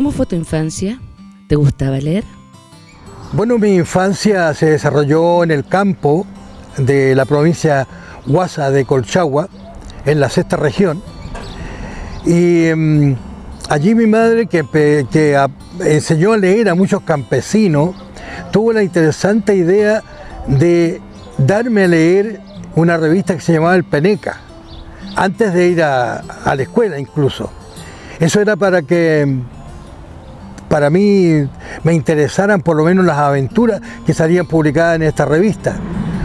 ¿Cómo fue tu infancia? ¿Te gustaba leer? Bueno, mi infancia se desarrolló en el campo de la provincia Huasa de Colchagua, en la sexta región. Y mm, allí mi madre, que, enseñó a leer a muchos campesinos, tuvo la interesante idea de darme a leer una revista que se llamaba El Peneca, antes de ir a, a la escuela incluso. Eso era para que para mí me interesaran por lo menos las aventuras que salían publicadas en esta revista,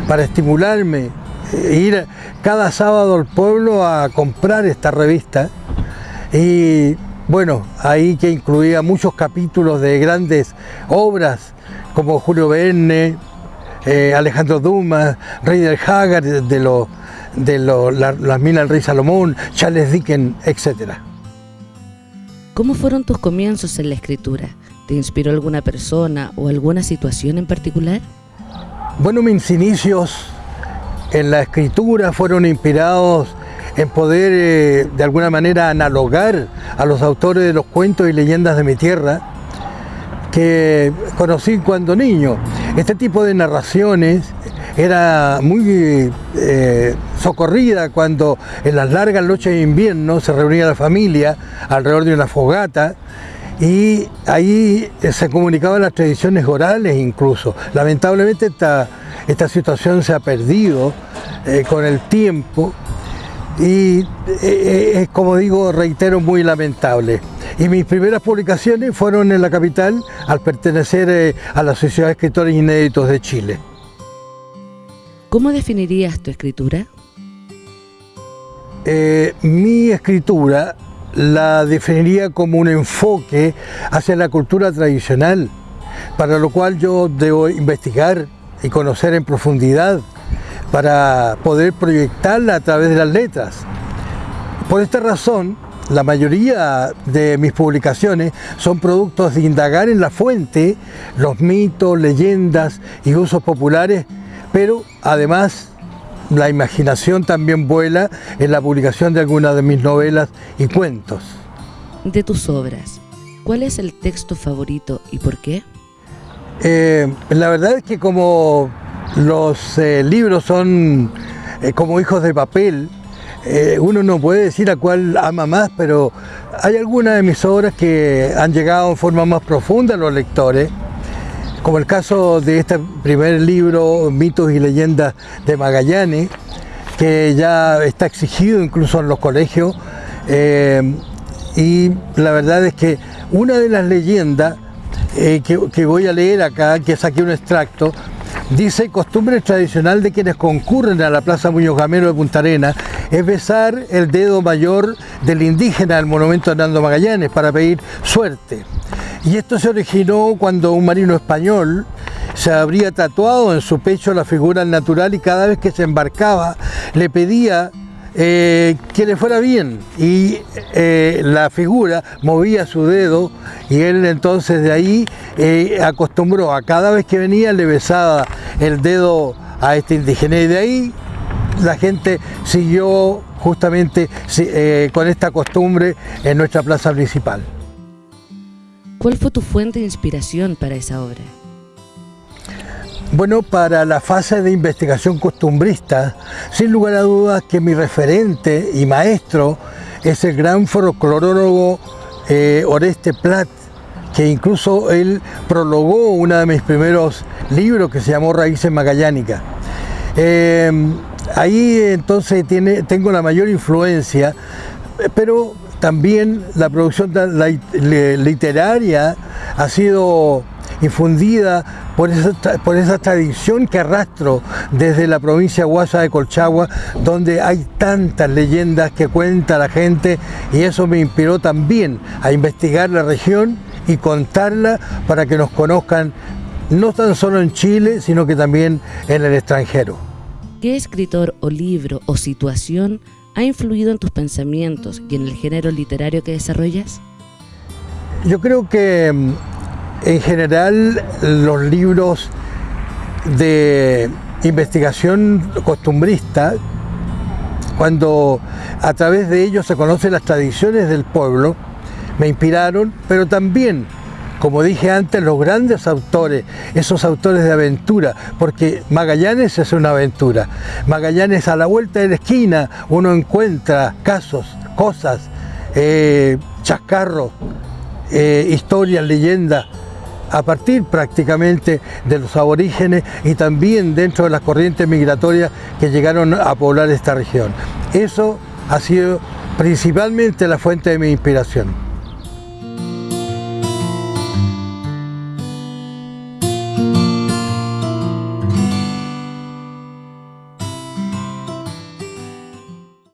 para estimularme, eh, ir cada sábado al pueblo a comprar esta revista y bueno, ahí que incluía muchos capítulos de grandes obras como Julio Verne, eh, Alejandro Dumas, Rey del Hagar, de, lo, de las minas del Rey Salomón, Charles Dickens, etcétera. ¿Cómo fueron tus comienzos en la escritura? ¿Te inspiró alguna persona o alguna situación en particular? Bueno, mis inicios en la escritura fueron inspirados en poder eh, de alguna manera analogar a los autores de los cuentos y leyendas de mi tierra que conocí cuando niño. Este tipo de narraciones era muy eh, socorrida cuando en las largas noches de invierno se reunía la familia alrededor de una fogata y ahí se comunicaban las tradiciones orales incluso. Lamentablemente esta, esta situación se ha perdido eh, con el tiempo y eh, es como digo, reitero, muy lamentable. Y mis primeras publicaciones fueron en la capital al pertenecer a la Sociedad de Escritores Inéditos de Chile. ¿Cómo definirías tu escritura? Eh, mi escritura la definiría como un enfoque hacia la cultura tradicional, para lo cual yo debo investigar y conocer en profundidad para poder proyectarla a través de las letras. Por esta razón, la mayoría de mis publicaciones son productos de indagar en la fuente los mitos, leyendas y usos populares pero además la imaginación también vuela en la publicación de algunas de mis novelas y cuentos. De tus obras, ¿cuál es el texto favorito y por qué? Eh, la verdad es que como los eh, libros son eh, como hijos de papel, uno no puede decir a cuál ama más, pero hay algunas de mis obras que han llegado en forma más profunda a los lectores como el caso de este primer libro, Mitos y Leyendas de Magallanes, que ya está exigido incluso en los colegios, eh, y la verdad es que una de las leyendas eh, que, voy a leer acá, que saqué un extracto, dice costumbre tradicional de quienes concurren a la Plaza Muñoz Gamero de Punta Arena es besar el dedo mayor del indígena del monumento de Hernando Magallanes para pedir suerte. Y esto se originó cuando un marino español se habría tatuado en su pecho la figura natural y cada vez que se embarcaba le pedía eh, que le fuera bien y eh, la figura movía su dedo y él entonces de ahí eh, acostumbró a cada vez que venía le besaba el dedo a este indígena y de ahí la gente siguió justamente con esta costumbre en nuestra plaza principal. ¿Cuál fue tu fuente de inspiración para esa obra? Bueno, para la fase de investigación costumbrista, sin lugar a dudas que mi referente y maestro es el gran folclorólogo eh, Oreste Plat, que incluso él prologó uno de mis primeros libros que se llamó Raíces Magallánicas. Eh, ahí entonces tiene, tengo la mayor influencia, pero también la producción literaria ha sido infundida por esa, tradición que arrastro desde la provincia Guasa de Colchagua, donde hay tantas leyendas que cuenta la gente y eso me inspiró también a investigar la región y contarla para que nos conozcan no tan solo en Chile, sino que también en el extranjero. ¿Qué escritor o libro o situación ha influido en tus pensamientos y en el género literario que desarrollas? Yo creo que mm, en general los libros de investigación costumbrista, cuando a través de ellos se conocen las tradiciones del pueblo, me inspiraron, pero también como dije antes, los grandes autores, esos autores de aventura, porque Magallanes es una aventura. Magallanes a la vuelta de la esquina uno encuentra casos, cosas, eh, chascarros, eh, historias, leyendas, a partir prácticamente de los aborígenes y también dentro de las corrientes migratorias que llegaron a poblar esta región. Eso ha sido principalmente la fuente de mi inspiración.